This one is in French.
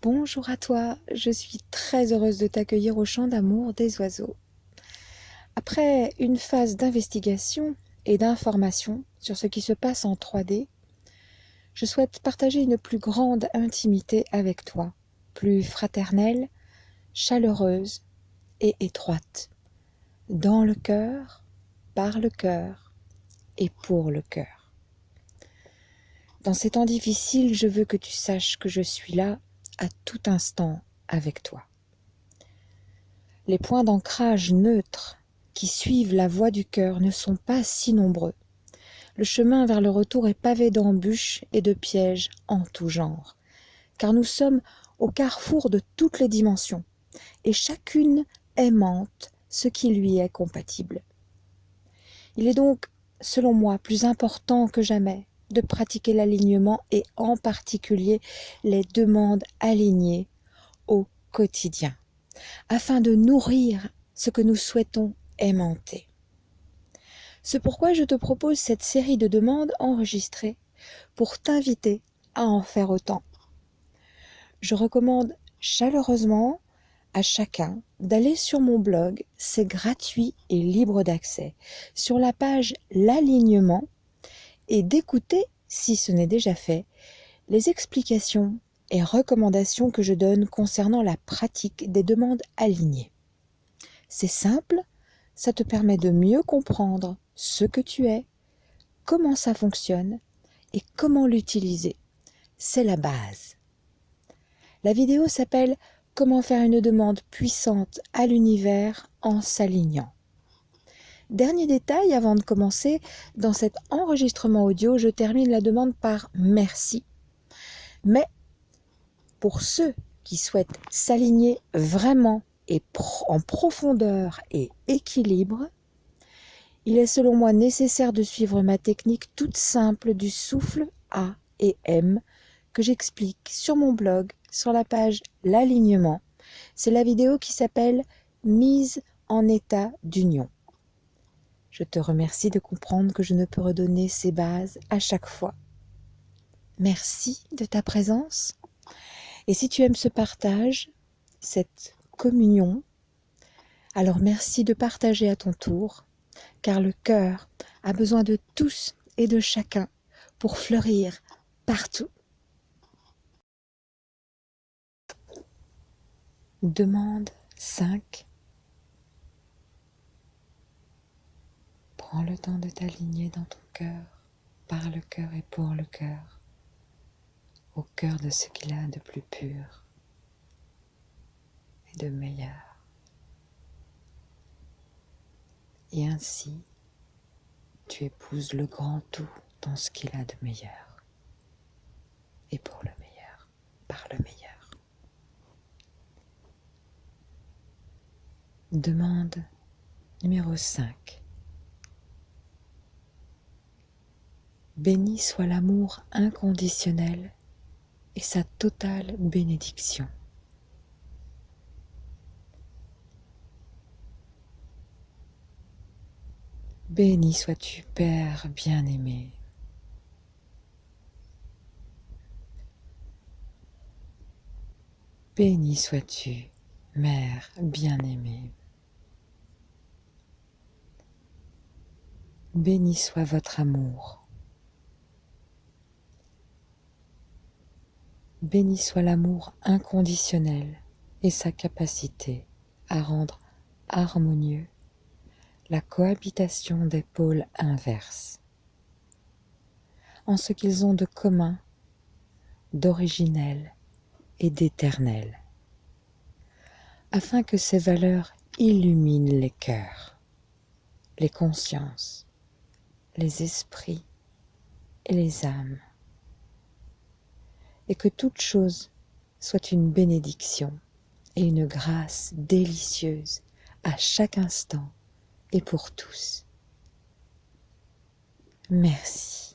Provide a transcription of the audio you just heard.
Bonjour à toi, je suis très heureuse de t'accueillir au champ d'amour des oiseaux. Après une phase d'investigation et d'information sur ce qui se passe en 3D, je souhaite partager une plus grande intimité avec toi, plus fraternelle, chaleureuse et étroite, dans le cœur, par le cœur et pour le cœur. Dans ces temps difficiles, je veux que tu saches que je suis là à tout instant avec toi. Les points d'ancrage neutres qui suivent la voie du cœur ne sont pas si nombreux. Le chemin vers le retour est pavé d'embûches et de pièges en tout genre, car nous sommes au carrefour de toutes les dimensions, et chacune aimante ce qui lui est compatible. Il est donc, selon moi, plus important que jamais de pratiquer l'alignement et en particulier les demandes alignées au quotidien, afin de nourrir ce que nous souhaitons aimanter. C'est pourquoi je te propose cette série de demandes enregistrées pour t'inviter à en faire autant. Je recommande chaleureusement à chacun d'aller sur mon blog, c'est gratuit et libre d'accès, sur la page L'alignement et d'écouter, si ce n'est déjà fait, les explications et recommandations que je donne concernant la pratique des demandes alignées. C'est simple, ça te permet de mieux comprendre ce que tu es, comment ça fonctionne et comment l'utiliser. C'est la base. La vidéo s'appelle Comment faire une demande puissante à l'univers en s'alignant. Dernier détail avant de commencer, dans cet enregistrement audio, je termine la demande par merci. Mais pour ceux qui souhaitent s'aligner vraiment et en profondeur et équilibre, il est selon moi nécessaire de suivre ma technique toute simple du souffle A et M que j'explique sur mon blog sur la page L'alignement. C'est la vidéo qui s'appelle Mise en état d'union. Je te remercie de comprendre que je ne peux redonner ces bases à chaque fois. Merci de ta présence. Et si tu aimes ce partage, cette communion, alors merci de partager à ton tour, car le cœur a besoin de tous et de chacun pour fleurir partout. Demande 5 Prends le temps de t'aligner dans ton cœur, par le cœur et pour le cœur, au cœur de ce qu'il a de plus pur et de meilleur. Et ainsi, tu épouses le grand tout dans ce qu'il a de meilleur et pour le meilleur, par le meilleur. Demande numéro 5. Béni soit l'amour inconditionnel et sa totale bénédiction. Béni sois-tu, Père bien-aimé. Béni sois-tu, Mère bien-aimée. Béni soit votre amour. Béni soit l'amour inconditionnel et sa capacité à rendre harmonieux la cohabitation des pôles inverses, en ce qu'ils ont de commun, d'originel et d'éternel, afin que ces valeurs illuminent les cœurs, les consciences, les esprits et les âmes et que toute chose soit une bénédiction et une grâce délicieuse à chaque instant et pour tous. Merci.